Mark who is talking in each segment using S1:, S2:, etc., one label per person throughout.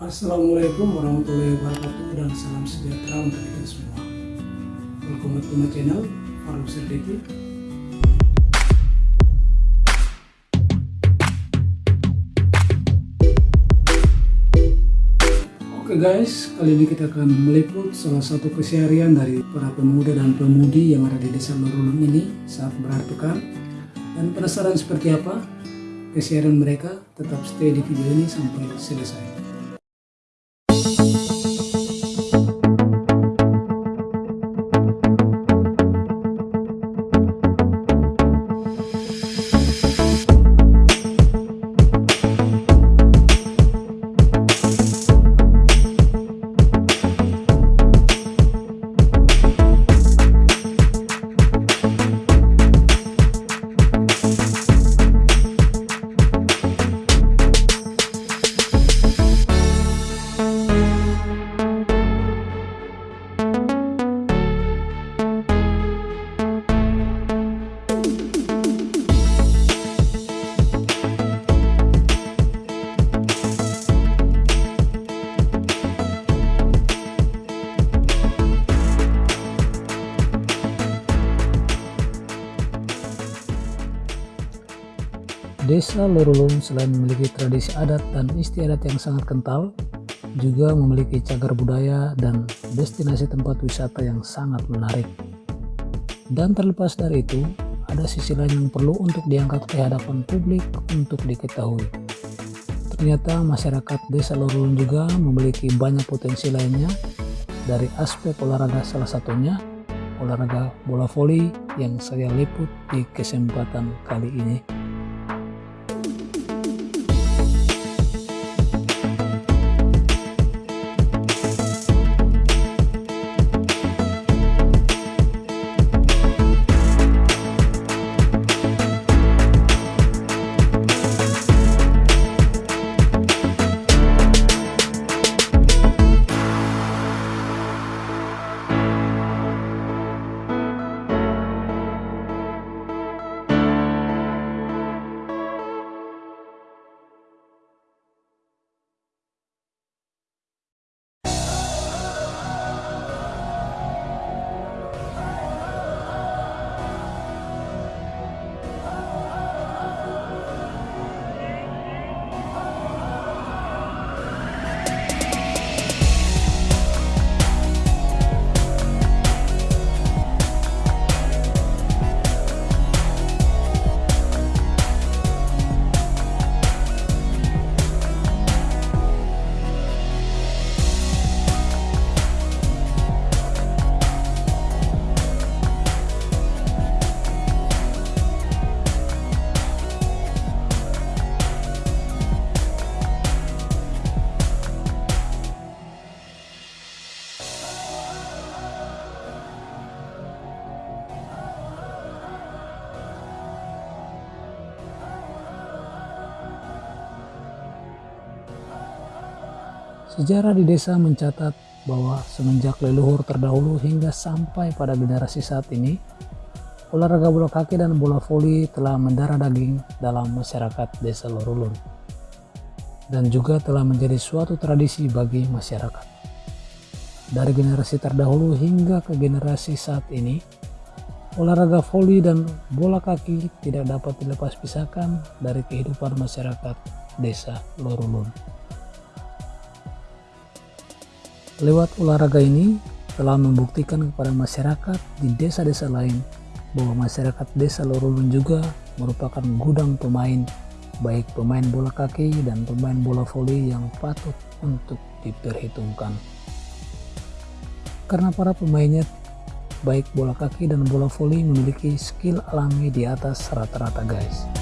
S1: Assalamualaikum warahmatullahi wabarakatuh dan salam sejahtera untuk kita semua. Welcome to my channel, Faruk Serdeki. Oke guys, kali ini kita akan meliput salah satu keseharian dari para pemuda dan pemudi yang ada di desa Lorulun ini saat berakhir pekan. Dan penasaran seperti apa keseharian mereka, tetap stay di video ini sampai selesai. Desa Lorulun selain memiliki tradisi adat dan istiadat yang sangat kental, juga memiliki cagar budaya dan destinasi tempat wisata yang sangat menarik. Dan terlepas dari itu, ada sisi lain yang perlu untuk diangkat ke hadapan publik untuk diketahui. Ternyata masyarakat desa Lorulun juga memiliki banyak potensi lainnya dari aspek olahraga salah satunya olahraga bola voli yang saya liput di kesempatan kali ini. Sejarah di desa mencatat bahwa semenjak leluhur terdahulu hingga sampai pada generasi saat ini, olahraga bola kaki dan bola voli telah mendarah daging dalam masyarakat desa Lorulun dan juga telah menjadi suatu tradisi bagi masyarakat. Dari generasi terdahulu hingga ke generasi saat ini, olahraga voli dan bola kaki tidak dapat dilepas pisahkan dari kehidupan masyarakat desa Lorulun. Lewat olahraga ini telah membuktikan kepada masyarakat di desa-desa lain bahwa masyarakat desa Lorulun juga merupakan gudang pemain baik pemain bola kaki dan pemain bola voli yang patut untuk diperhitungkan. Karena para pemainnya baik bola kaki dan bola voli memiliki skill alami di atas rata-rata guys.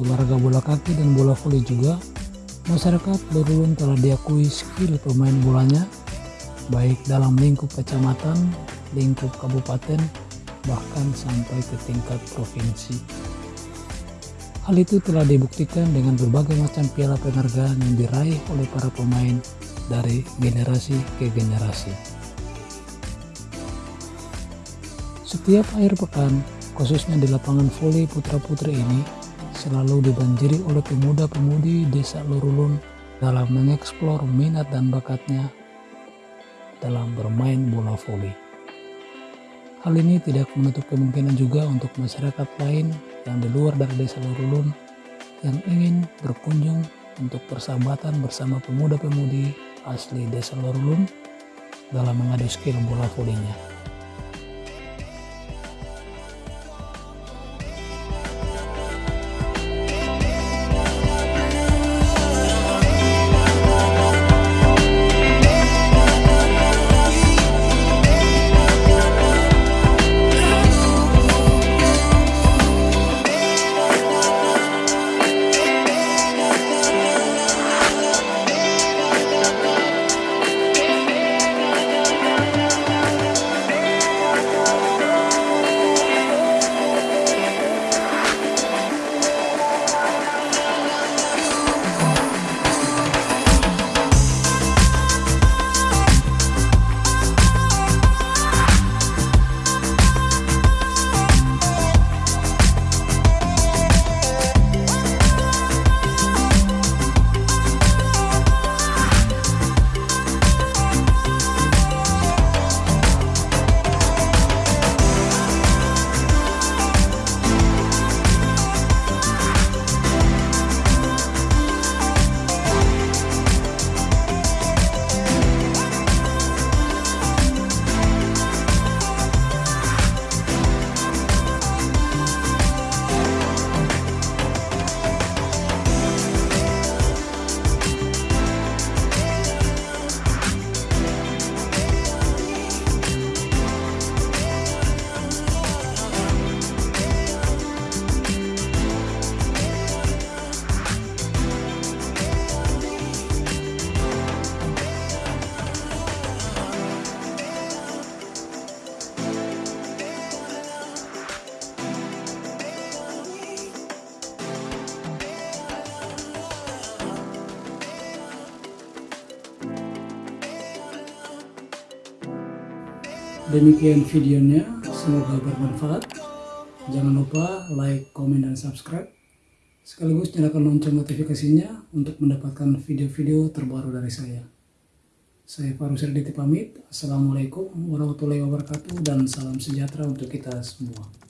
S1: Olahraga bola kaki dan bola voli juga, masyarakat Lorulun telah diakui skill pemain bolanya, baik dalam lingkup kecamatan, lingkup kabupaten, bahkan sampai ke tingkat provinsi. Hal itu telah dibuktikan dengan berbagai macam piala penghargaan yang diraih oleh para pemain dari generasi ke generasi. Setiap akhir pekan, khususnya di lapangan voli putra-putri ini, selalu dibanjiri oleh pemuda-pemudi desa Lorulun dalam mengeksplor minat dan bakatnya dalam bermain bola voli. Hal ini tidak menutup kemungkinan juga untuk masyarakat lain yang di luar dari desa Lorulun yang ingin berkunjung untuk persahabatan bersama pemuda-pemudi asli desa Lorulun dalam mengadu skill bola volinya. Demikian videonya, semoga bermanfaat. Jangan lupa like, komen, dan subscribe. Sekaligus nyalakan lonceng notifikasinya untuk mendapatkan video-video terbaru dari saya. Saya Faru Serditi pamit. Assalamualaikum warahmatullahi wabarakatuh dan salam sejahtera untuk kita semua.